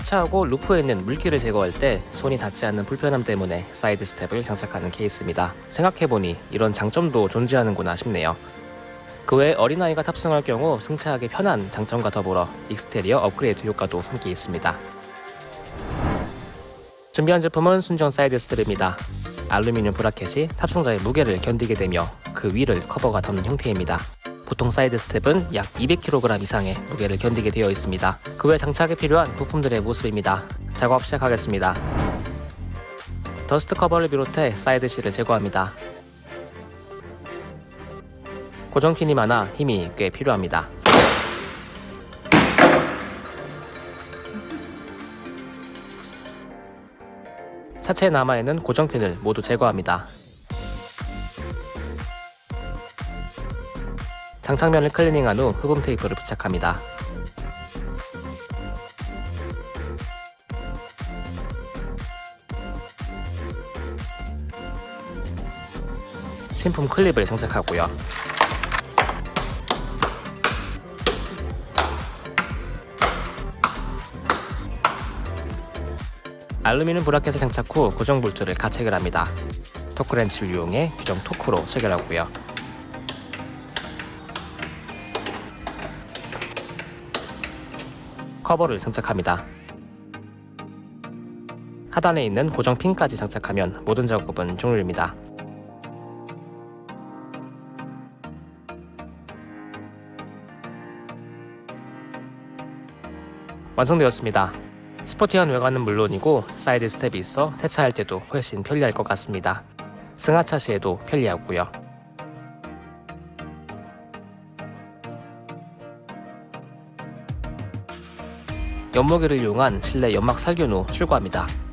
세차하고 roof에 있는 물기를 제거할 때 손이 닿지 않는 불편함 때문에 side step을 장착하는 케이스입니다. 생각해보니 이런 장점도 존재하는구나 싶네요. 그 외 어린아이가 탑승할 경우 승차하기 편한 장점과 더불어 exterior 업그레이드 효과도 함께 있습니다. 준비한 제품은 순정 side step입니다. 알루미늄 bracket이 탑승자의 무게를 견디게 되며 그 위를 커버가 덮는 형태입니다. 보통 side step은 약 200kg 이상의 무게를 견디게 되어 있습니다. 그 외 장착에 필요한 부품들의 모습입니다. 작업 시작하겠습니다. dust cover를 비롯해 side sill을 제거합니다. 고정핀이 많아 힘이 꽤 필요합니다. 차체에 남아있는 고정핀을 모두 제거합니다. 장착면을 클리닝한 후 흡음 테이프를 부착합니다. 신품 클립을 장착하고요. 알루미늄 브라켓을 장착 후 고정 볼트를 가책을 합니다. 토크렌치를 이용해 규정 토크로 체결하고요. 커버를 장착합니다. 하단에 있는 고정 핀까지 장착하면 모든 작업은 종료입니다. 완성되었습니다. 스포티한 외관은 물론이고 side step이 있어 세차할 때도 훨씬 편리할 것 같습니다. 승하차 시에도 편리하고요. 연목기를 이용한 실내 연막 살균 후 출고합니다.